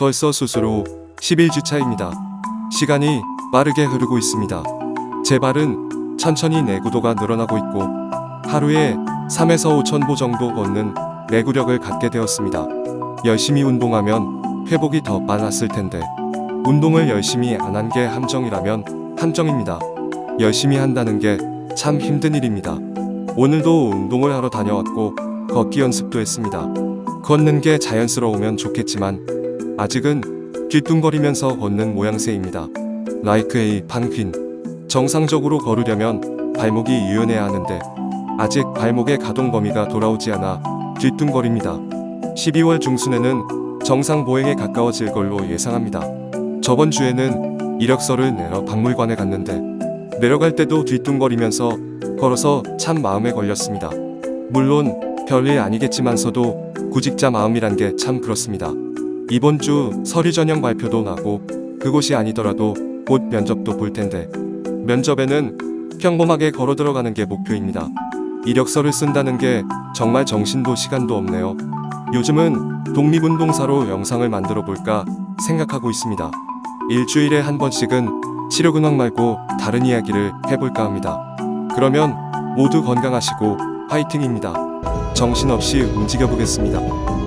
벌써 수술 후 11주차입니다. 시간이 빠르게 흐르고 있습니다. 제 발은 천천히 내구도가 늘어나고 있고 하루에 3에서 5천 보 정도 걷는 내구력을 갖게 되었습니다. 열심히 운동하면 회복이 더 빨랐을 텐데 운동을 열심히 안 한 게 함정이라면 함정입니다. 열심히 한다는 게 참 힘든 일입니다. 오늘도 운동을 하러 다녀왔고 걷기 연습도 했습니다. 걷는 게 자연스러우면 좋겠지만 아직은 뒤뚱거리면서 걷는 모양새입니다. 라이크 A 판퀸 정상적으로 걸으려면 발목이 유연해야 하는데 아직 발목의 가동 범위가 돌아오지 않아 뒤뚱거립니다. 12월 중순에는 정상 보행에 가까워질 걸로 예상합니다. 저번 주에는 이력서를 내러 박물관에 갔는데 내려갈 때도 뒤뚱거리면서 걸어서 참 마음에 걸렸습니다. 물론 별일 아니겠지만서도 구직자 마음이란 게 참 그렇습니다. 이번 주 서류 전형 발표도 나고 그곳이 아니더라도 곧 면접도 볼 텐데 면접에는 평범하게 걸어 들어가는 게 목표입니다. 이력서를 쓴다는 게 정말 정신도 시간도 없네요. 요즘은 독립운동사로 영상을 만들어 볼까 생각하고 있습니다. 일주일에 한 번씩은 치료 근황 말고 다른 이야기를 해볼까 합니다. 그러면 모두 건강하시고 화이팅입니다. 정신없이 움직여 보겠습니다.